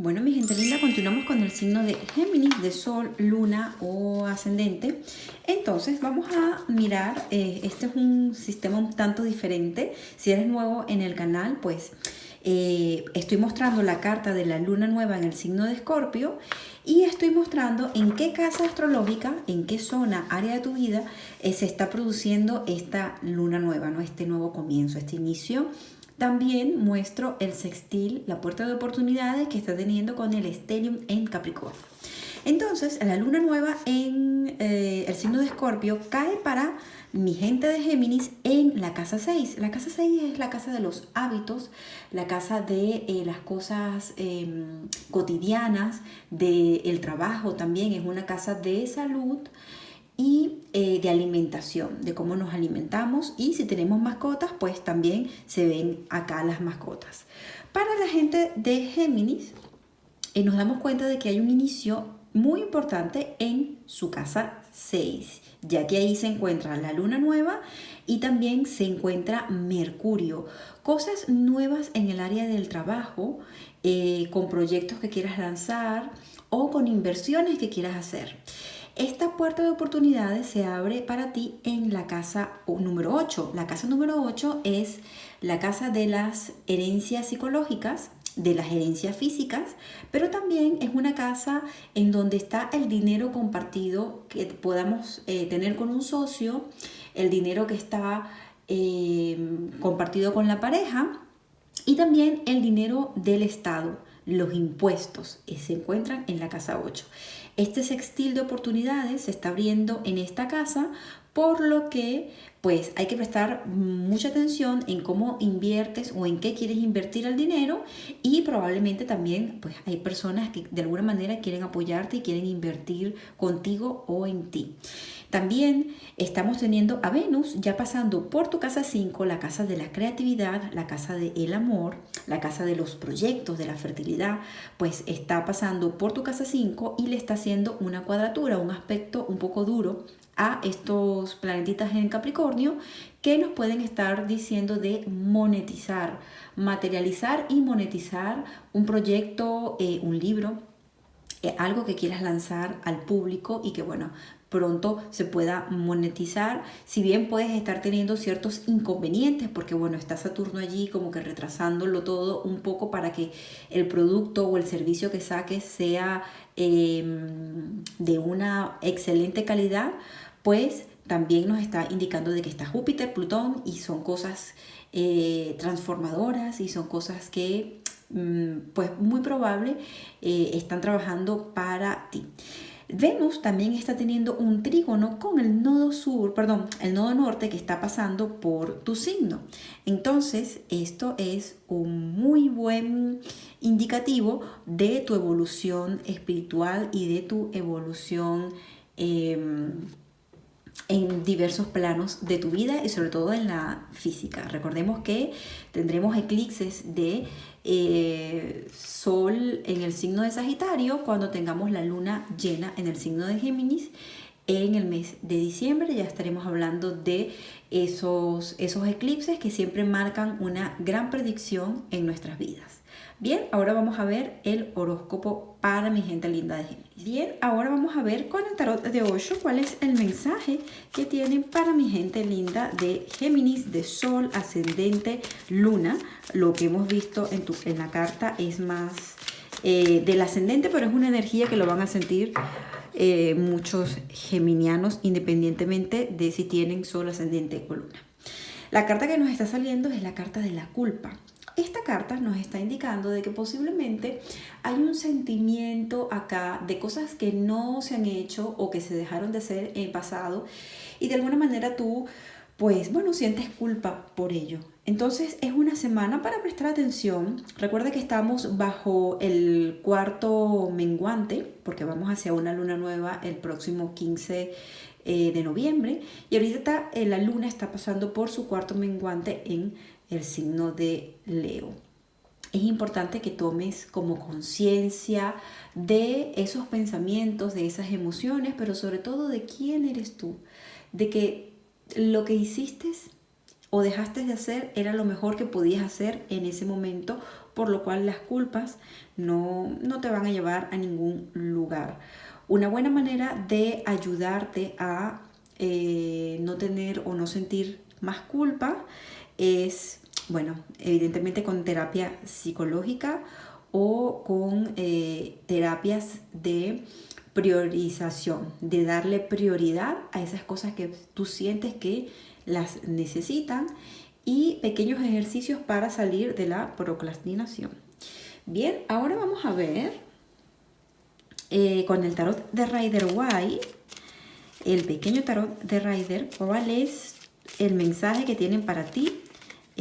Bueno, mi gente linda, continuamos con el signo de Géminis, de Sol, Luna o Ascendente. Entonces, vamos a mirar, eh, este es un sistema un tanto diferente. Si eres nuevo en el canal, pues eh, estoy mostrando la carta de la Luna Nueva en el signo de Escorpio y estoy mostrando en qué casa astrológica, en qué zona, área de tu vida eh, se está produciendo esta Luna Nueva, ¿no? este nuevo comienzo, este inicio también muestro el sextil, la puerta de oportunidades que está teniendo con el Stellium en Capricornio. Entonces, la luna nueva en eh, el signo de Escorpio cae para mi gente de Géminis en la casa 6. La casa 6 es la casa de los hábitos, la casa de eh, las cosas em, cotidianas, del trabajo también, es una casa de salud, y eh, de alimentación, de cómo nos alimentamos y si tenemos mascotas, pues también se ven acá las mascotas. Para la gente de Géminis, eh, nos damos cuenta de que hay un inicio muy importante en su casa 6, ya que ahí se encuentra la luna nueva y también se encuentra Mercurio. Cosas nuevas en el área del trabajo, eh, con proyectos que quieras lanzar o con inversiones que quieras hacer. Esta puerta de oportunidades se abre para ti en la casa número 8. La casa número 8 es la casa de las herencias psicológicas, de las herencias físicas, pero también es una casa en donde está el dinero compartido que podamos eh, tener con un socio, el dinero que está eh, compartido con la pareja y también el dinero del Estado los impuestos se encuentran en la casa 8. Este sextil de oportunidades se está abriendo en esta casa, por lo que pues hay que prestar mucha atención en cómo inviertes o en qué quieres invertir el dinero y probablemente también pues hay personas que de alguna manera quieren apoyarte y quieren invertir contigo o en ti. También estamos teniendo a Venus ya pasando por tu casa 5, la casa de la creatividad, la casa del amor, la casa de los proyectos, de la fertilidad, pues está pasando por tu casa 5 y le está haciendo una cuadratura, un aspecto un poco duro a estos planetitas en Capricornio que nos pueden estar diciendo de monetizar, materializar y monetizar un proyecto, eh, un libro, eh, algo que quieras lanzar al público y que bueno, pronto se pueda monetizar, si bien puedes estar teniendo ciertos inconvenientes, porque bueno, está Saturno allí como que retrasándolo todo un poco para que el producto o el servicio que saques sea em, de una excelente calidad, pues también nos está indicando de que está Júpiter, Plutón y son cosas eh, transformadoras y son cosas que mm, pues muy probable eh, están trabajando para ti. Venus también está teniendo un trígono con el nodo sur, perdón, el nodo norte que está pasando por tu signo. Entonces, esto es un muy buen indicativo de tu evolución espiritual y de tu evolución em, en diversos planos de tu vida y sobre todo en la física. Recordemos que tendremos eclipses de eh, Sol en el signo de Sagitario cuando tengamos la luna llena en el signo de Géminis en el mes de diciembre. Ya estaremos hablando de esos, esos eclipses que siempre marcan una gran predicción en nuestras vidas. Bien, ahora vamos a ver el horóscopo para mi gente linda de Géminis. Bien, ahora vamos a ver con el tarot de 8 cuál es el mensaje que tienen para mi gente linda de Géminis, de Sol, Ascendente, Luna. Lo que hemos visto en, tu, en la carta es más eh, del ascendente, pero es una energía que lo van a sentir eh, muchos geminianos independientemente de si tienen Sol, Ascendente o Luna. La carta que nos está saliendo es la carta de la culpa. Esta carta nos está indicando de que posiblemente hay un sentimiento acá de cosas que no se han hecho o que se dejaron de hacer en el pasado y de alguna manera tú, pues bueno, sientes culpa por ello. Entonces es una semana para prestar atención. Recuerda que estamos bajo el cuarto menguante porque vamos hacia una luna nueva el próximo 15 eh, de noviembre y ahorita eh, la luna está pasando por su cuarto menguante en el signo de Leo. Es importante que tomes como conciencia de esos pensamientos, de esas emociones, pero sobre todo de quién eres tú, de que lo que hiciste o dejaste de hacer era lo mejor que podías hacer en ese momento por lo cual las culpas no, no te van a llevar a ningún lugar. Una buena manera de ayudarte a eh, no tener o no sentir más culpa es, bueno, evidentemente con terapia psicológica o con eh, terapias de priorización, de darle prioridad a esas cosas que tú sientes que las necesitan y pequeños ejercicios para salir de la procrastinación. Bien, ahora vamos a ver eh, con el tarot de Rider White, el pequeño tarot de Rider, cuál es el mensaje que tienen para ti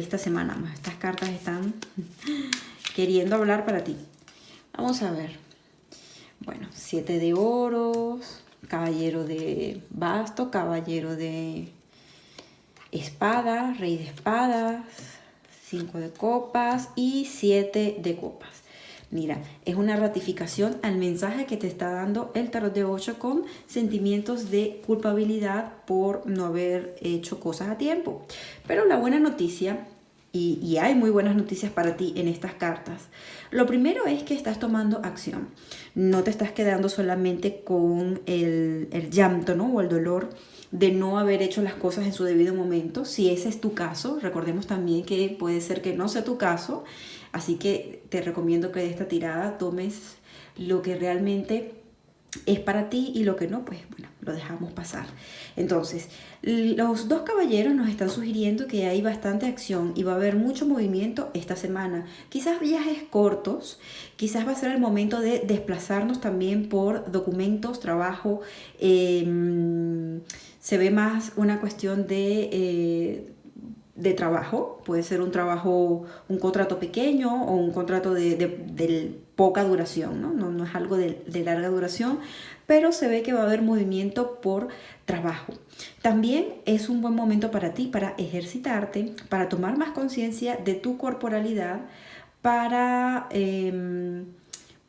esta semana. Estas cartas están queriendo hablar para ti. Vamos a ver. Bueno, siete de oros, caballero de basto, caballero de espada, rey de espadas, cinco de copas y siete de copas. Mira, es una ratificación al mensaje que te está dando el tarot de 8 con sentimientos de culpabilidad por no haber hecho cosas a tiempo. Pero la buena noticia, y, hay muy buenas noticias para ti en estas cartas, lo primero es que estás tomando acción. No te estás quedando solamente con el, el llanto ¿no? o el dolor de no haber hecho las cosas en su debido momento. Si ese es tu caso, recordemos también que puede ser que no sea tu caso, así que te recomiendo que de esta tirada tomes lo que realmente es para ti y lo que no, pues bueno, lo dejamos pasar. Entonces, los dos caballeros nos están sugiriendo que hay bastante acción y va a haber mucho movimiento esta semana. Quizás viajes cortos, quizás va a ser el momento de desplazarnos también por documentos, trabajo, eh, se ve más una cuestión de, eh, de trabajo, puede ser un trabajo, un contrato pequeño o un contrato de, poca duración, ¿no? ¿no? es algo de, larga duración, pero se ve que va a haber movimiento por trabajo. También es un buen momento para ti, para ejercitarte, para tomar más conciencia de tu corporalidad, para... Em,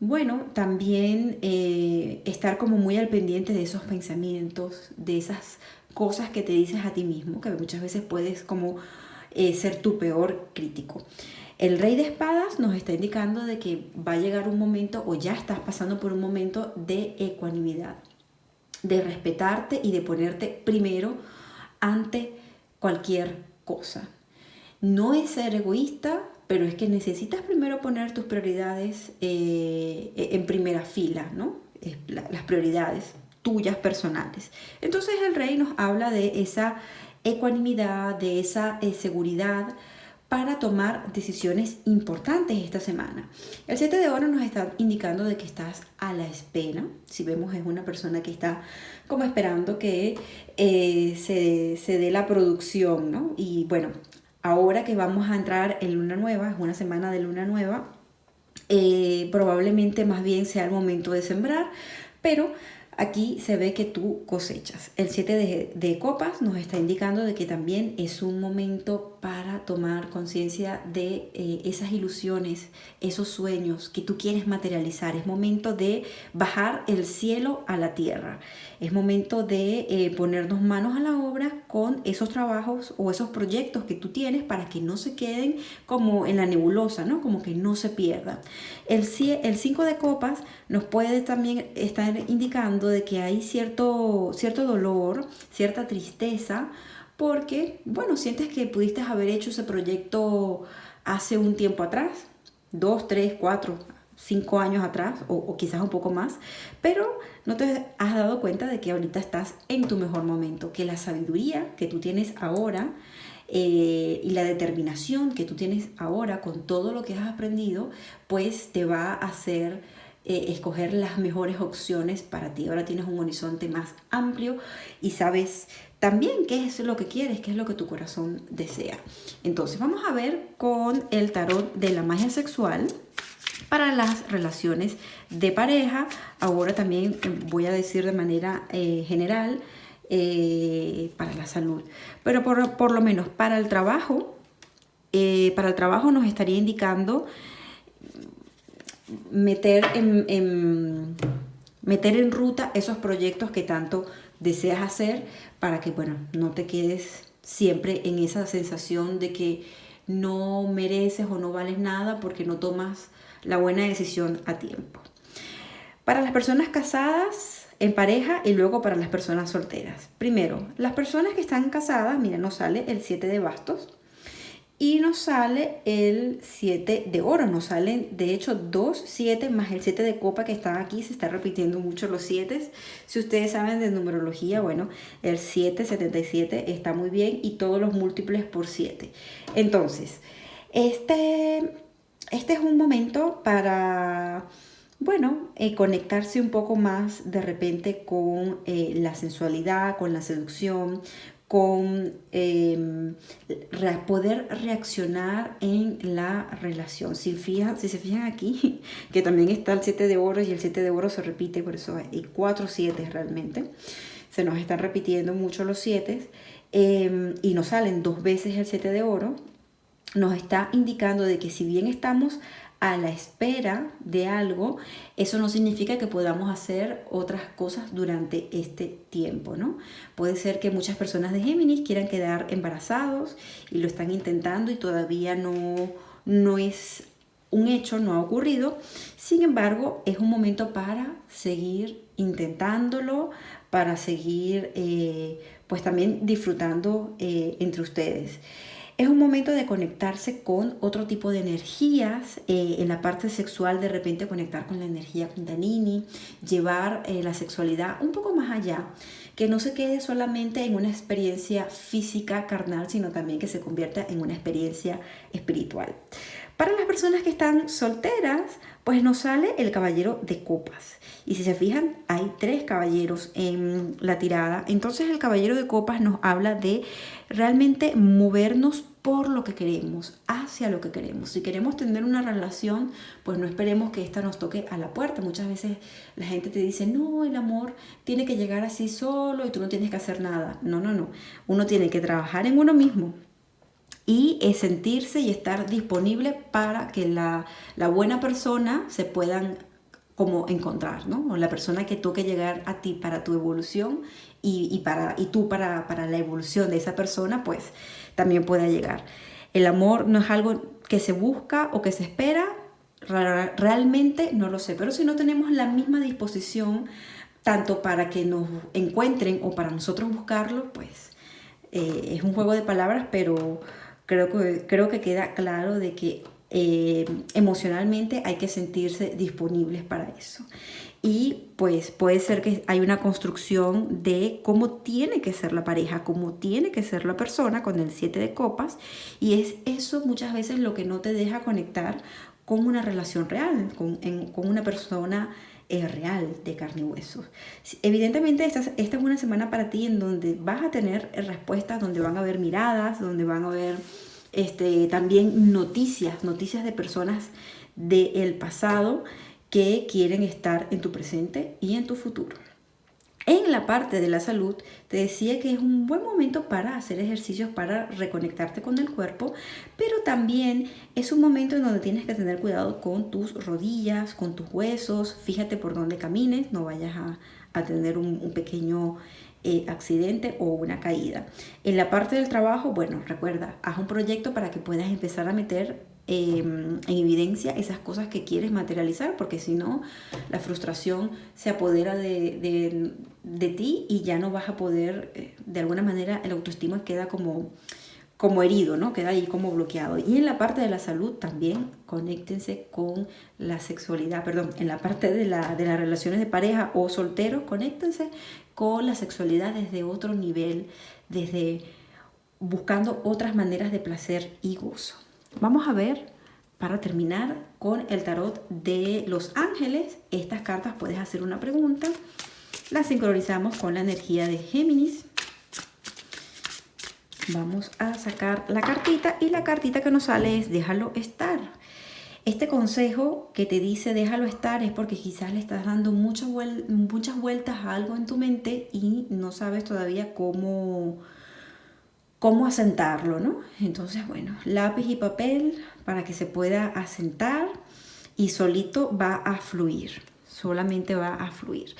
bueno, también eh, estar como muy al pendiente de esos pensamientos, de esas cosas que te dices a ti mismo, que muchas veces puedes como eh, ser tu peor crítico. El rey de espadas nos está indicando de que va a llegar un momento o ya estás pasando por un momento de ecuanimidad, de respetarte y de ponerte primero ante cualquier cosa. No es ser egoísta, pero es que necesitas primero poner tus prioridades eh, en primera fila, ¿no? las prioridades tuyas personales. Entonces el rey nos habla de esa ecuanimidad, de esa eh, seguridad para tomar decisiones importantes esta semana. El 7 de oro nos está indicando de que estás a la espera. Si vemos es una persona que está como esperando que eh, se, se dé la producción, ¿no? Y bueno, ahora que vamos a entrar en luna nueva, es una semana de luna nueva, eh, probablemente más bien sea el momento de sembrar, pero Aquí se ve que tú cosechas. El 7 de, copas nos está indicando de que también es un momento para tomar conciencia de eh, esas ilusiones, esos sueños que tú quieres materializar. Es momento de bajar el cielo a la tierra. Es momento de eh, ponernos manos a la obra con esos trabajos o esos proyectos que tú tienes para que no se queden como en la nebulosa, ¿no? Como que no se pierdan. El 5 de copas nos puede también estar indicando de que hay cierto, cierto dolor, cierta tristeza, porque, bueno, sientes que pudiste haber hecho ese proyecto hace un tiempo atrás, dos, tres, cuatro, cinco años atrás o, quizás un poco más, pero no te has dado cuenta de que ahorita estás en tu mejor momento, que la sabiduría que tú tienes ahora eh, y la determinación que tú tienes ahora con todo lo que has aprendido, pues te va a hacer eh, escoger las mejores opciones para ti. Ahora tienes un horizonte más amplio y sabes también qué es lo que quieres, qué es lo que tu corazón desea. Entonces vamos a ver con el tarot de la magia sexual para las relaciones de pareja. Ahora también voy a decir de manera eh, general eh, para la salud. Pero por, lo menos para el trabajo, para el trabajo nos estaría indicando meter en, meter en ruta esos proyectos que tanto deseas hacer para que, bueno, no te quedes siempre en esa sensación de que no mereces o no vales nada porque no tomas la buena decisión a tiempo. Para las personas casadas, en pareja y luego para las personas solteras. Primero, las personas que están casadas, mira, nos sale el 7 de bastos y nos sale el 7 de oro. Nos salen, de hecho, dos 7 más el 7 de copa que están aquí. Se está repitiendo mucho los 7. Si ustedes saben de numerología, bueno, el 7, 77 está muy bien y todos los múltiples por 7. Entonces, este, este es un momento para bueno, eh, conectarse un poco más de repente con eh, la sensualidad, con la seducción, con em, poder reaccionar en la relación. Si, si se fijan aquí, que también está el 7 de oro y el 7 de oro se repite, por eso hay 4 7 realmente. Se nos están repitiendo mucho los 7 em, y nos salen dos veces el 7 de oro. Nos está indicando de que si bien estamos a la espera de algo, eso no significa que podamos hacer otras cosas durante este tiempo, ¿no? Puede ser que muchas personas de Géminis quieran quedar embarazados y lo están intentando y todavía no, no es un hecho, no ha ocurrido. Sin embargo, es un momento para seguir intentándolo, para seguir eh, pues también disfrutando eh, entre ustedes. Es un momento de conectarse con otro tipo de energías, eh, en la parte sexual de repente conectar con la energía kundalini, llevar eh, la sexualidad un poco más allá, que no se quede solamente en una experiencia física, carnal, sino también que se convierta en una experiencia espiritual. Para las personas que están solteras, pues nos sale el caballero de copas. Y si se fijan, hay tres caballeros en la tirada. Entonces el caballero de copas nos habla de realmente movernos por lo que queremos, hacia lo que queremos. Si queremos tener una relación, pues no esperemos que esta nos toque a la puerta. Muchas veces la gente te dice, no, el amor tiene que llegar así solo y tú no tienes que hacer nada. No, no, no. Uno tiene que trabajar en uno mismo y sentirse y estar disponible para que la, buena persona se puedan como encontrar, ¿no? O la persona que toque llegar a ti para tu evolución y, para, y tú para, para la evolución de esa persona, pues también pueda llegar. El amor no es algo que se busca o que se espera, realmente no lo sé, pero si no tenemos la misma disposición tanto para que nos encuentren o para nosotros buscarlo, pues eh, es un juego de palabras, pero creo que, creo que queda claro de que eh, emocionalmente hay que sentirse disponibles para eso. Y pues puede ser que hay una construcción de cómo tiene que ser la pareja, cómo tiene que ser la persona con el 7 de copas. Y es eso muchas veces lo que no te deja conectar con una relación real, con, con una persona es real de carne y hueso. Evidentemente esta, esta es una semana para ti en donde vas a tener respuestas, donde van a haber miradas, donde van a haber este, también noticias, noticias de personas del pasado que quieren estar en tu presente y en tu futuro. En la parte de la salud, te decía que es un buen momento para hacer ejercicios para reconectarte con el cuerpo, pero también es un momento en donde tienes que tener cuidado con tus rodillas, con tus huesos, fíjate por dónde camines, no vayas a, tener un, pequeño eh, accidente o una caída. En la parte del trabajo, bueno, recuerda, haz un proyecto para que puedas empezar a meter Em, en evidencia esas cosas que quieres materializar, porque si no, la frustración se apodera de, de, ti y ya no vas a poder, eh, de alguna manera, el autoestima queda como, como herido, ¿no? Queda ahí como bloqueado. Y en la parte de la salud también, conéctense con la sexualidad, perdón, en la parte de, la, de las relaciones de pareja o solteros, conéctense con la sexualidad desde otro nivel, desde buscando otras maneras de placer y gozo. Vamos a ver, para terminar, con el tarot de los ángeles. Estas cartas puedes hacer una pregunta. Las sincronizamos con la energía de Géminis. Vamos a sacar la cartita y la cartita que nos sale es déjalo estar. Este consejo que te dice déjalo estar es porque quizás le estás dando muchas, vueltas a algo en tu mente y no sabes todavía cómo, cómo asentarlo, ¿no? Entonces, bueno, lápiz y papel para que se pueda asentar y solito va a fluir, solamente va a fluir.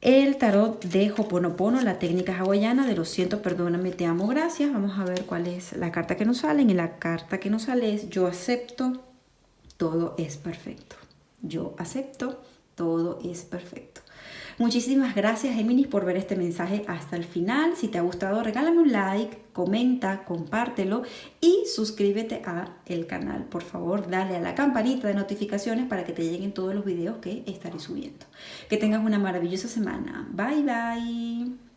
el tarot de Hoponopono, la técnica hawaiana de lo siento, perdóname, te amo, gracias. Vamos a ver cuál es la carta que nos sale. En la carta que nos sale es yo acepto, todo es perfecto. Yo acepto, todo es perfecto. Muchísimas gracias, Géminis, por ver este mensaje hasta el final. Si te ha gustado, regálame un like, comenta, compártelo y suscríbete a el canal. Por favor, dale a la campanita de notificaciones para que te lleguen todos los videos que estaré subiendo. Que tengas una maravillosa semana. Bye, bye.